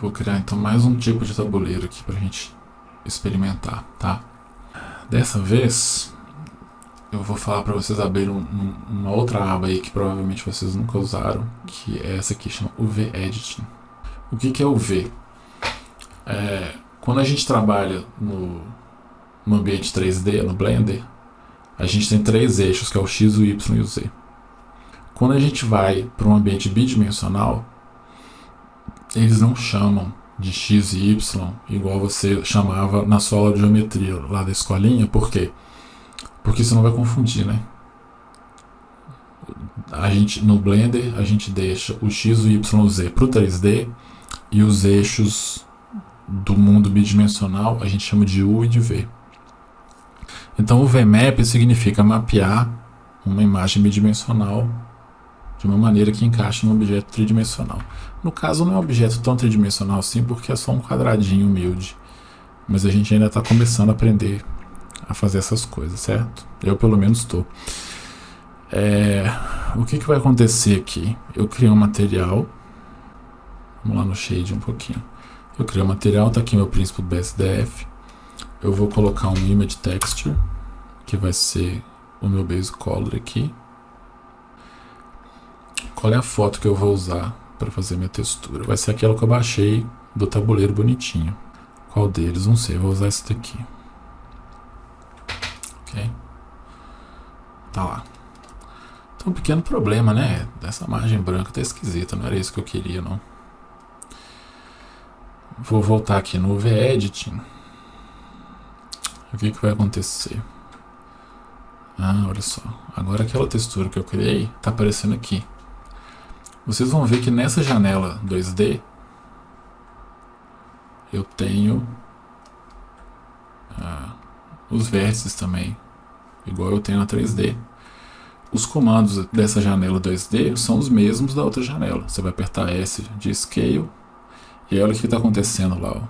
Vou criar então mais um tipo de tabuleiro aqui para a gente experimentar, tá? Dessa vez eu vou falar para vocês abrirem um, um, uma outra aba aí que provavelmente vocês nunca usaram, que é essa aqui, chama UV Editing. O que, que é UV? É, quando a gente trabalha no, no ambiente 3D, no Blender, a gente tem três eixos, que é o X, o Y e o Z. Quando a gente vai para um ambiente bidimensional, eles não chamam de X e Y igual você chamava na sua aula de geometria lá da escolinha, por quê? Porque você não vai confundir, né? A gente, no Blender, a gente deixa o X, o Y, o Z para o 3D e os eixos do mundo bidimensional a gente chama de U e de V. Então o VMAP significa mapear uma imagem bidimensional de uma maneira que encaixe num objeto tridimensional. No caso não é um objeto tão tridimensional assim porque é só um quadradinho humilde, mas a gente ainda está começando a aprender a fazer essas coisas, certo? Eu pelo menos estou. É, o que, que vai acontecer aqui? Eu criei um material, vamos lá no shade um pouquinho. Eu criei um material, está aqui meu príncipe do BSDF. Eu vou colocar um image texture, que vai ser o meu base color aqui. Qual é a foto que eu vou usar para fazer minha textura? Vai ser aquela que eu baixei do tabuleiro bonitinho. Qual deles? Não sei, vou usar esse daqui. Ok? Tá lá. Então, um pequeno problema, né? Essa margem branca tá esquisita, não era isso que eu queria, não. Vou voltar aqui no V-Editing. O que, que vai acontecer? Ah, olha só. Agora aquela textura que eu criei está aparecendo aqui. Vocês vão ver que nessa janela 2D eu tenho ah, os vértices também, igual eu tenho na 3D. Os comandos dessa janela 2D são os mesmos da outra janela. Você vai apertar S de Scale e olha o que está acontecendo lá. Ó.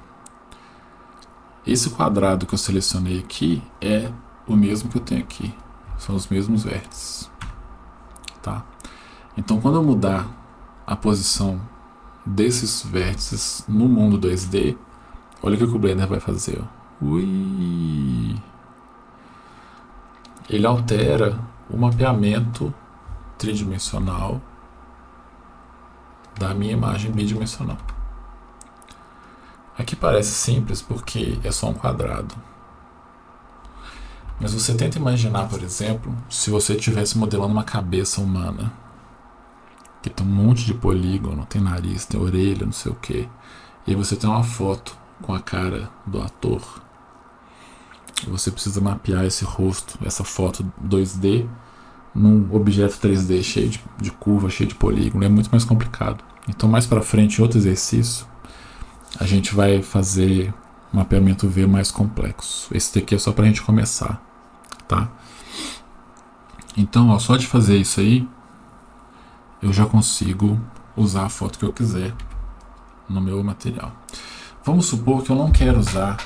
Esse quadrado que eu selecionei aqui é o mesmo que eu tenho aqui. São os mesmos vértices. Tá? Então quando eu mudar a posição desses vértices no mundo 2D, olha o que o Blender vai fazer. Ui! Ele altera o mapeamento tridimensional da minha imagem bidimensional. Aqui parece simples porque é só um quadrado. Mas você tenta imaginar, por exemplo, se você estivesse modelando uma cabeça humana que tem um monte de polígono, tem nariz, tem orelha, não sei o que. E aí você tem uma foto com a cara do ator. Você precisa mapear esse rosto, essa foto 2D, num objeto 3D cheio de, de curva, cheio de polígono. É muito mais complicado. Então mais para frente, em outro exercício, a gente vai fazer mapeamento V mais complexo. Esse daqui é só para a gente começar, tá? Então, ó, só de fazer isso aí, eu já consigo usar a foto que eu quiser no meu material. Vamos supor que eu não quero usar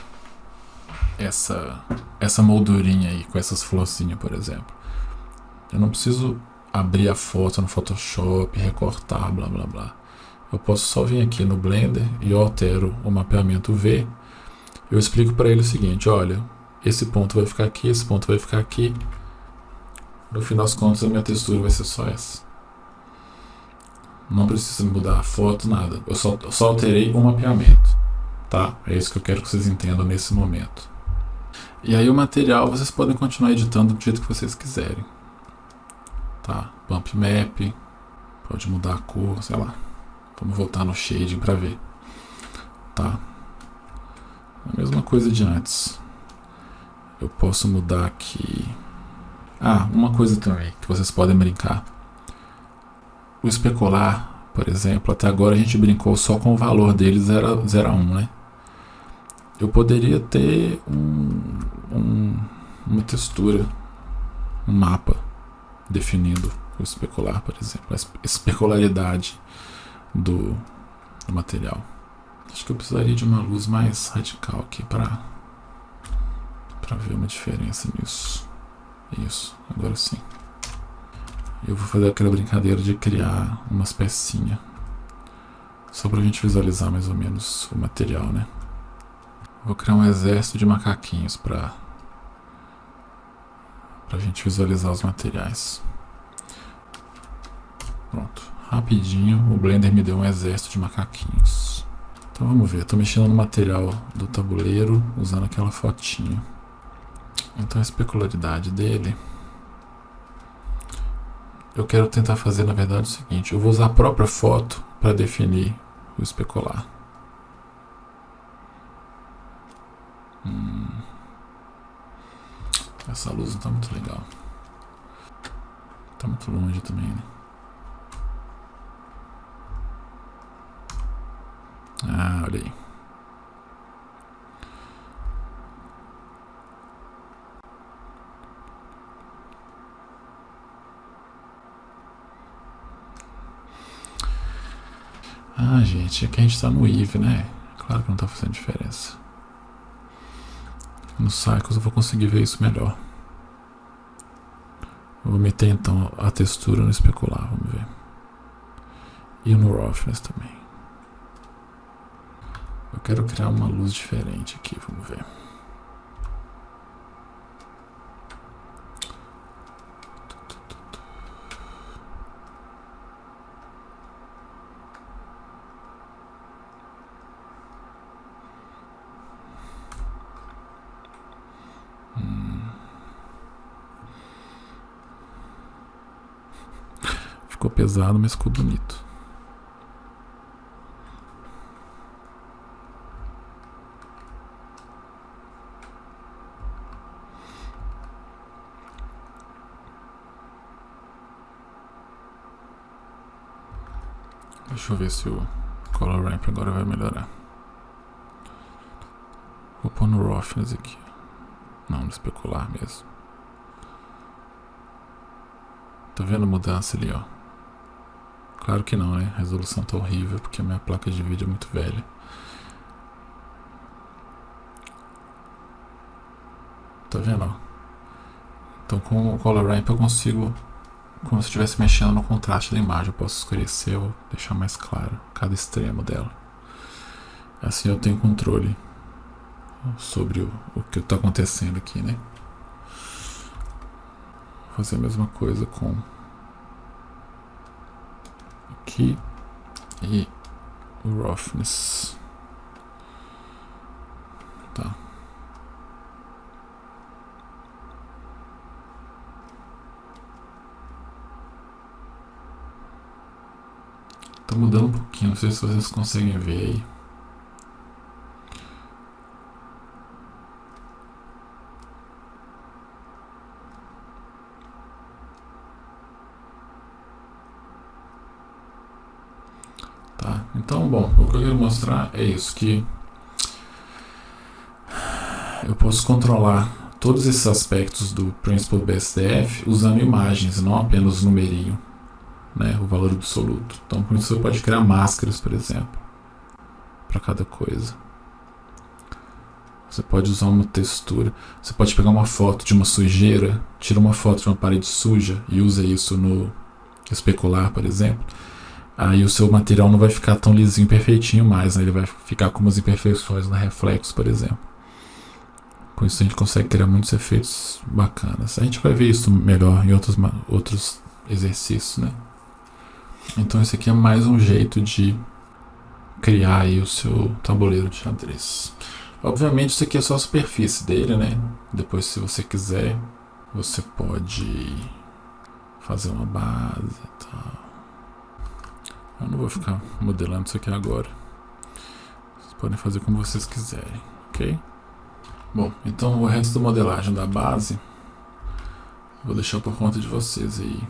essa, essa moldurinha aí, com essas florzinhas, por exemplo. Eu não preciso abrir a foto no Photoshop, recortar, blá blá blá. Eu posso só vir aqui no Blender e eu altero o mapeamento V. Eu explico para ele o seguinte, olha, esse ponto vai ficar aqui, esse ponto vai ficar aqui. No fim das contas, a minha textura vai ser só essa. Não precisa mudar a foto, nada. Eu só, só alterei o mapeamento. Tá? É isso que eu quero que vocês entendam nesse momento. E aí o material vocês podem continuar editando do jeito que vocês quiserem. Tá? Bump Map. Pode mudar a cor, sei lá. Vamos voltar no shading para ver. Tá? A mesma coisa de antes. Eu posso mudar aqui. Ah, uma coisa também que vocês podem brincar. O especular, por exemplo, até agora a gente brincou só com o valor dele 0 a 1, né? Eu poderia ter um, um, uma textura, um mapa definindo o especular, por exemplo, a especularidade do, do material. Acho que eu precisaria de uma luz mais radical aqui para para ver uma diferença nisso. Isso, agora sim eu vou fazer aquela brincadeira de criar umas pecinhas Só pra gente visualizar mais ou menos o material, né? Vou criar um exército de macaquinhos pra, pra gente visualizar os materiais. Pronto. Rapidinho, o Blender me deu um exército de macaquinhos. Então vamos ver, estou mexendo no material do tabuleiro usando aquela fotinho. Então a especularidade dele eu quero tentar fazer na verdade o seguinte, eu vou usar a própria foto para definir o especular. Hum. Essa luz não está muito legal. Está muito longe também, né? Ah, olha aí. Ah, gente, aqui a gente tá no IV, né? Claro que não tá fazendo diferença. No Cycles eu vou conseguir ver isso melhor. vou meter então a textura no especular, vamos ver. E no Roughness também. Eu quero criar uma luz diferente aqui, vamos ver. Ficou pesado, mas ficou bonito. Deixa eu ver se o Color Ramp agora vai melhorar. Vou pôr no Roughness aqui. Não, no especular mesmo. Tá vendo a mudança ali, ó? Claro que não, né? A resolução tá horrível porque a minha placa de vídeo é muito velha. Tá vendo? Então com o Color Ramp eu consigo, como se estivesse mexendo no contraste da imagem, eu posso escurecer ou deixar mais claro cada extremo dela. Assim eu tenho controle sobre o, o que está acontecendo aqui, né? Vou fazer a mesma coisa com aqui e o roughness. Tá. Tá mudando um pouquinho, não sei se vocês conseguem ver aí. Então, bom, o que eu quero mostrar é isso, que eu posso controlar todos esses aspectos do Principal BSDF usando imagens, não apenas numerinho, né, o valor absoluto. Então, por isso você pode criar máscaras, por exemplo, para cada coisa. Você pode usar uma textura. Você pode pegar uma foto de uma sujeira, tira uma foto de uma parede suja e usa isso no especular, por exemplo aí o seu material não vai ficar tão lisinho perfeitinho mais, né? ele vai ficar com umas imperfeições no reflexo, por exemplo. Com isso a gente consegue criar muitos efeitos bacanas. A gente vai ver isso melhor em outros, outros exercícios, né? Então esse aqui é mais um jeito de criar aí o seu tabuleiro de xadrez. Obviamente isso aqui é só a superfície dele, né? Depois se você quiser, você pode fazer uma base e tal. Eu não vou ficar modelando isso aqui agora. Vocês podem fazer como vocês quiserem, ok? Bom, então o resto da modelagem da base vou deixar por conta de vocês aí.